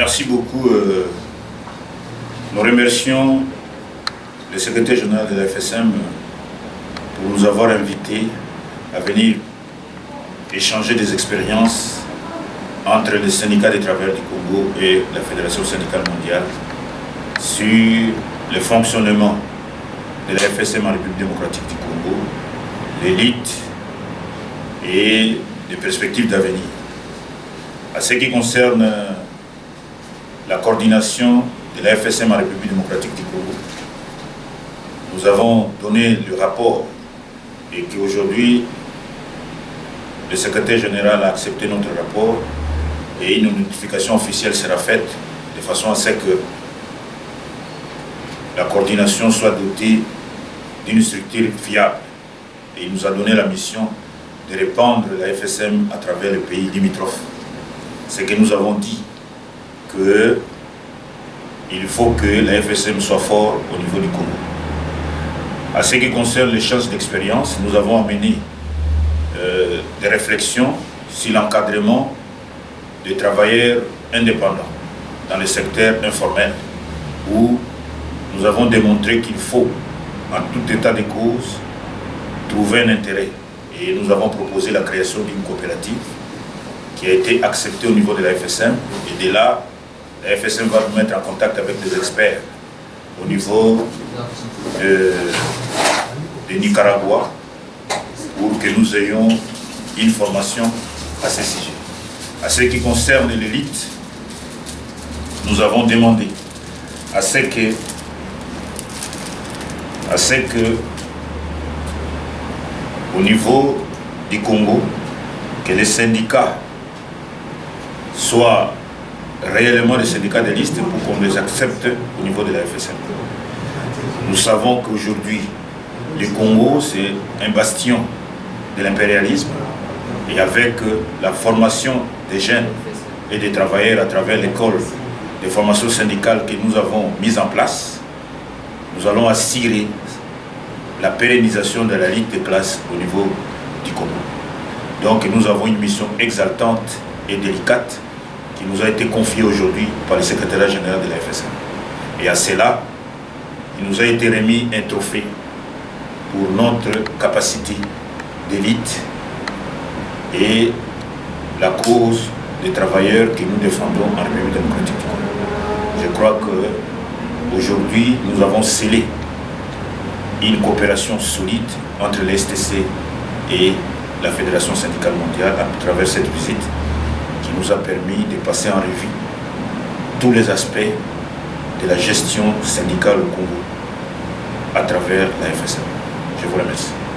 Merci beaucoup. Euh, nous remercions le secrétaire général de la FSM pour nous avoir invités à venir échanger des expériences entre le syndicat des travailleurs du Congo et la Fédération syndicale mondiale sur le fonctionnement de la FSM en République démocratique du Congo, l'élite et les perspectives d'avenir. À ce qui concerne la coordination de la FSM en République démocratique du Congo, nous avons donné le rapport et qu'aujourd'hui, le secrétaire général a accepté notre rapport et une notification officielle sera faite de façon à ce que la coordination soit dotée d'une structure fiable. Et il nous a donné la mission de répandre la FSM à travers le pays limitrophe. C'est que nous avons dit que il faut que la FSM soit fort au niveau du Congo. À ce qui concerne les chances d'expérience, nous avons amené euh, des réflexions sur l'encadrement des travailleurs indépendants dans le secteur informel où nous avons démontré qu'il faut, en tout état de cause, trouver un intérêt. Et nous avons proposé la création d'une coopérative qui a été acceptée au niveau de la FSM. Et de là, la FSM va nous mettre en contact avec des experts au niveau de Nicaragua pour que nous ayons une formation à ce sujet. À ce qui concerne l'élite, nous avons demandé à ce que, à ce que au niveau du Congo, que les syndicats soient réellement des syndicats de liste pour qu'on les accepte au niveau de la FSM. Nous savons qu'aujourd'hui, le Congo, c'est un bastion de l'impérialisme et avec la formation des jeunes et des travailleurs à travers l'école de formation syndicale que nous avons mise en place, nous allons assurer la pérennisation de la Ligue des classes au niveau du Congo. Donc nous avons une mission exaltante et délicate qui nous a été confiée aujourd'hui par le secrétaire général de la FSM. Et à cela, il nous a été remis un trophée pour notre capacité d'élite et la cause des travailleurs que nous défendons en République démocratique. Je crois qu'aujourd'hui, nous avons scellé une coopération solide entre les STC et la Fédération syndicale mondiale à travers cette visite qui nous a permis de passer en revue tous les aspects de la gestion syndicale au Congo à travers la FSM. Je vous remercie.